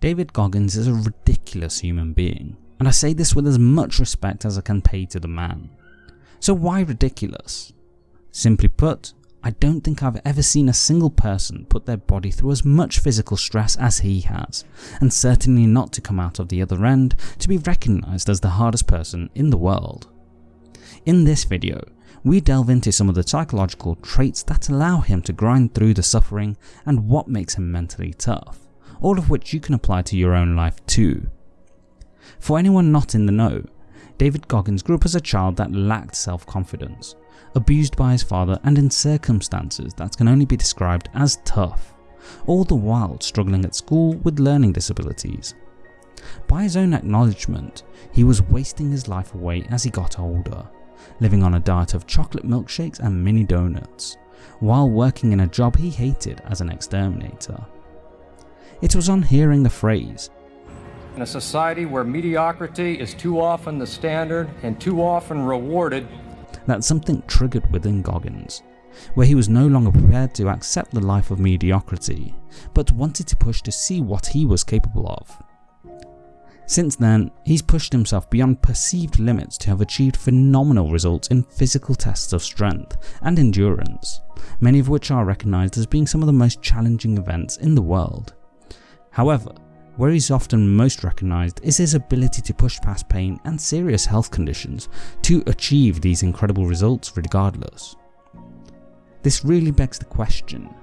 David Goggins is a ridiculous human being, and I say this with as much respect as I can pay to the man. So why ridiculous? Simply put, I don't think I've ever seen a single person put their body through as much physical stress as he has, and certainly not to come out of the other end to be recognised as the hardest person in the world. In this video, we delve into some of the psychological traits that allow him to grind through the suffering and what makes him mentally tough, all of which you can apply to your own life too. For anyone not in the know, David Goggins grew up as a child that lacked self-confidence, abused by his father and in circumstances that can only be described as tough, all the while struggling at school with learning disabilities. By his own acknowledgement, he was wasting his life away as he got older, living on a diet of chocolate milkshakes and mini donuts, while working in a job he hated as an exterminator. It was on hearing the phrase, In a society where mediocrity is too often the standard and too often rewarded, that something triggered within Goggins, where he was no longer prepared to accept the life of mediocrity, but wanted to push to see what he was capable of. Since then, he's pushed himself beyond perceived limits to have achieved phenomenal results in physical tests of strength and endurance, many of which are recognised as being some of the most challenging events in the world. However, where he's often most recognised is his ability to push past pain and serious health conditions to achieve these incredible results regardless. This really begs the question,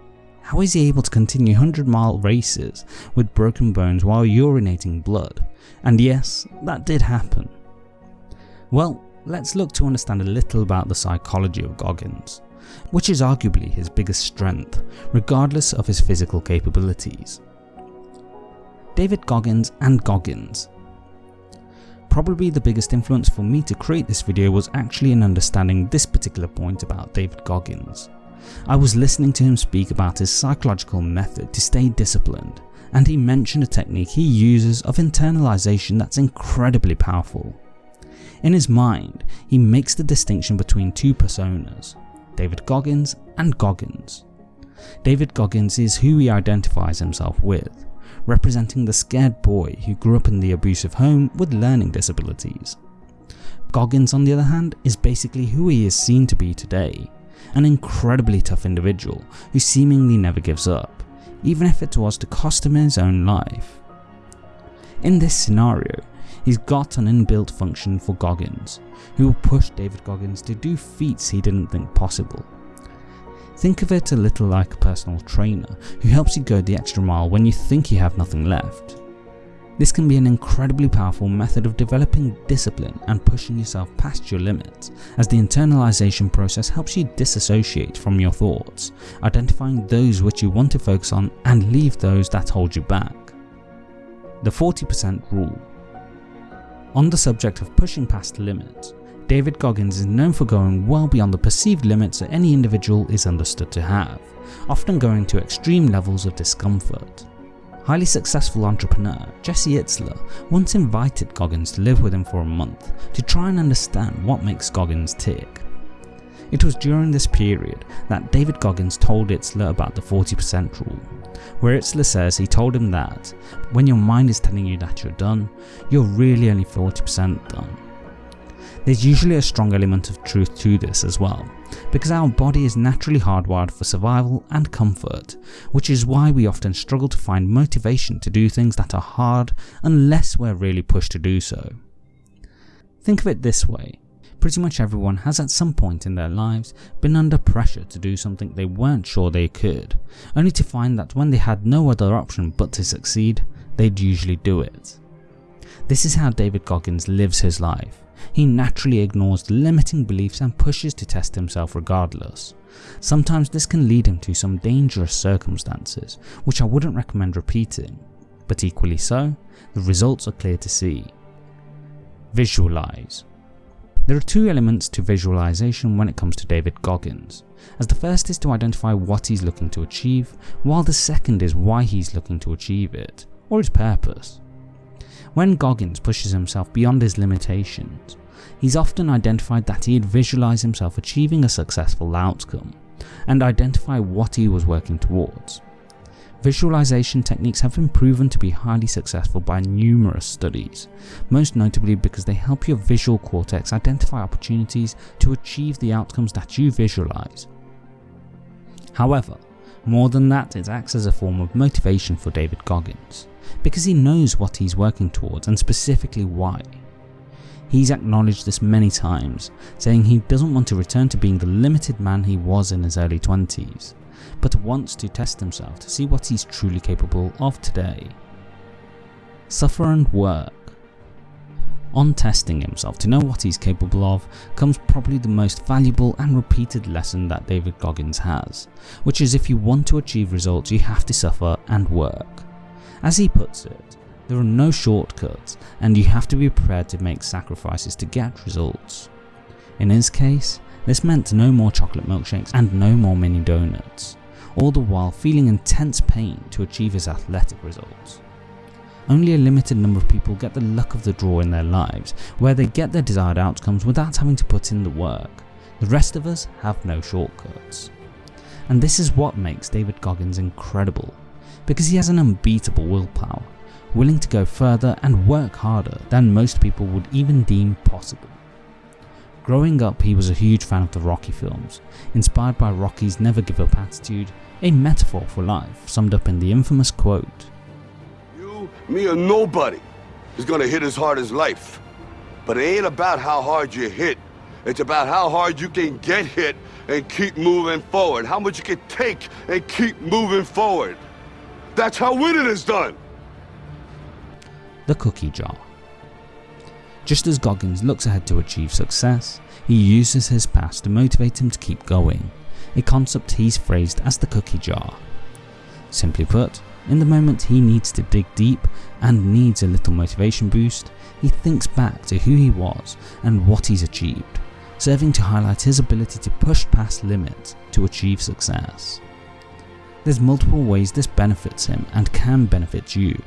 how is he able to continue 100 mile races with broken bones while urinating blood? And yes, that did happen. Well, let's look to understand a little about the psychology of Goggins, which is arguably his biggest strength, regardless of his physical capabilities. David Goggins and Goggins. Probably the biggest influence for me to create this video was actually in understanding this particular point about David Goggins. I was listening to him speak about his psychological method to stay disciplined and he mentioned a technique he uses of internalization that's incredibly powerful. In his mind, he makes the distinction between two personas, David Goggins and Goggins. David Goggins is who he identifies himself with, representing the scared boy who grew up in the abusive home with learning disabilities. Goggins on the other hand is basically who he is seen to be today, an incredibly tough individual who seemingly never gives up, even if it was to cost him his own life. In this scenario, he's got an inbuilt function for Goggins, who will push David Goggins to do feats he didn't think possible. Think of it a little like a personal trainer who helps you go the extra mile when you think you have nothing left. This can be an incredibly powerful method of developing discipline and pushing yourself past your limits, as the internalization process helps you disassociate from your thoughts, identifying those which you want to focus on and leave those that hold you back. The 40% rule. On the subject of pushing past limits, David Goggins is known for going well beyond the perceived limits that any individual is understood to have, often going to extreme levels of discomfort. Highly successful entrepreneur Jesse Itzler once invited Goggins to live with him for a month to try and understand what makes Goggins tick. It was during this period that David Goggins told Itzler about the 40% rule, where Itzler says he told him that when your mind is telling you that you're done, you're really only 40% done. There's usually a strong element of truth to this as well, because our body is naturally hardwired for survival and comfort, which is why we often struggle to find motivation to do things that are hard unless we're really pushed to do so. Think of it this way, pretty much everyone has at some point in their lives been under pressure to do something they weren't sure they could, only to find that when they had no other option but to succeed, they'd usually do it. This is how David Goggins lives his life he naturally ignores the limiting beliefs and pushes to test himself regardless. Sometimes this can lead him to some dangerous circumstances, which I wouldn't recommend repeating, but equally so, the results are clear to see. Visualize. There are two elements to visualization when it comes to David Goggins, as the first is to identify what he's looking to achieve, while the second is why he's looking to achieve it, or his purpose. When Goggins pushes himself beyond his limitations, he's often identified that he'd visualize himself achieving a successful outcome, and identify what he was working towards. Visualization techniques have been proven to be highly successful by numerous studies, most notably because they help your visual cortex identify opportunities to achieve the outcomes that you visualize. However, more than that, it acts as a form of motivation for David Goggins, because he knows what he's working towards and specifically why. He's acknowledged this many times, saying he doesn't want to return to being the limited man he was in his early 20s, but wants to test himself to see what he's truly capable of today. Suffer and work. On testing himself to know what he's capable of comes probably the most valuable and repeated lesson that David Goggins has, which is if you want to achieve results you have to suffer and work. As he puts it, there are no shortcuts and you have to be prepared to make sacrifices to get results. In his case, this meant no more chocolate milkshakes and no more mini donuts, all the while feeling intense pain to achieve his athletic results. Only a limited number of people get the luck of the draw in their lives, where they get their desired outcomes without having to put in the work. The rest of us have no shortcuts. And this is what makes David Goggins incredible, because he has an unbeatable willpower, willing to go further and work harder than most people would even deem possible. Growing up he was a huge fan of the Rocky films, inspired by Rocky's never give up attitude, a metaphor for life summed up in the infamous quote, me or nobody is gonna hit as hard as life. But it ain't about how hard you hit, it's about how hard you can get hit and keep moving forward, how much you can take and keep moving forward. That's how winning is done. the cookie jar. Just as Goggins looks ahead to achieve success, he uses his past to motivate him to keep going, a concept he's phrased as the cookie jar. Simply put, in the moment he needs to dig deep and needs a little motivation boost, he thinks back to who he was and what he's achieved, serving to highlight his ability to push past limits to achieve success. There's multiple ways this benefits him and can benefit you,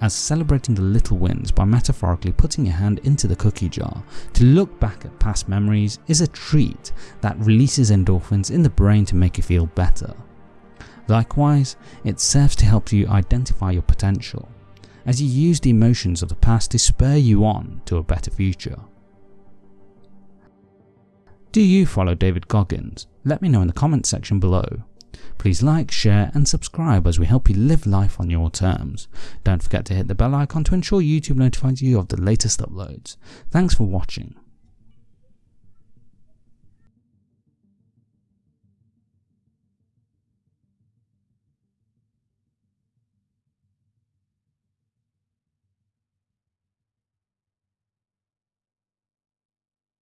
as celebrating the little wins by metaphorically putting your hand into the cookie jar to look back at past memories is a treat that releases endorphins in the brain to make you feel better. Likewise, it serves to help you identify your potential, as you use the emotions of the past to spur you on to a better future. Do you follow David Goggins? Let me know in the comments section below. Please like, share and subscribe as we help you live life on your terms. Don't forget to hit the bell icon to ensure YouTube notifies you of the latest uploads. Thanks for watching.